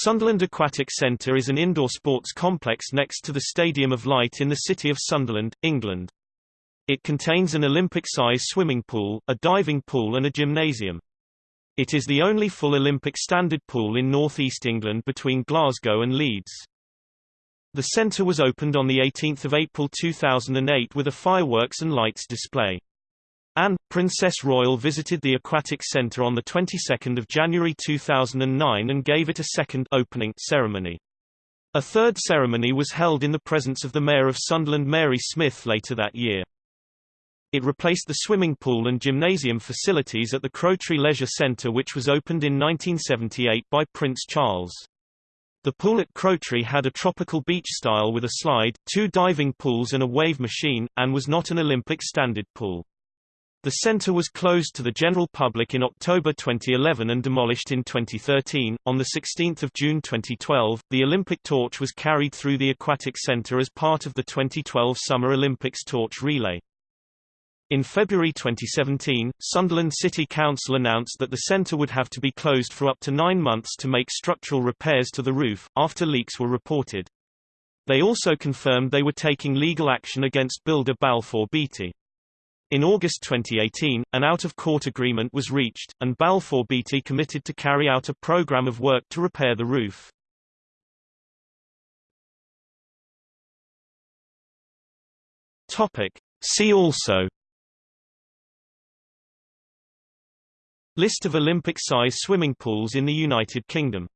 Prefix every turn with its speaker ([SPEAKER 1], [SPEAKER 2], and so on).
[SPEAKER 1] Sunderland Aquatic Centre is an indoor sports complex next to the Stadium of Light in the city of Sunderland, England. It contains an Olympic-size swimming pool, a diving pool and a gymnasium. It is the only full Olympic standard pool in North East England between Glasgow and Leeds. The centre was opened on 18 April 2008 with a fireworks and lights display. Anne, Princess Royal visited the Aquatic Centre on the 22nd of January 2009 and gave it a second opening ceremony. A third ceremony was held in the presence of the Mayor of Sunderland Mary Smith later that year. It replaced the swimming pool and gymnasium facilities at the Crowtree Leisure Centre which was opened in 1978 by Prince Charles. The pool at Crowtree had a tropical beach style with a slide, two diving pools and a wave machine, and was not an Olympic standard pool. The centre was closed to the general public in October 2011 and demolished in 2013. On 16 June 2012, the Olympic torch was carried through the Aquatic Centre as part of the 2012 Summer Olympics torch relay. In February 2017, Sunderland City Council announced that the centre would have to be closed for up to nine months to make structural repairs to the roof, after leaks were reported. They also confirmed they were taking legal action against builder Balfour Beatty. In August 2018, an out-of-court agreement was reached, and Balfour Beatty committed to carry out a program of work to repair the roof. Topic. See also List of Olympic-size swimming pools in the United Kingdom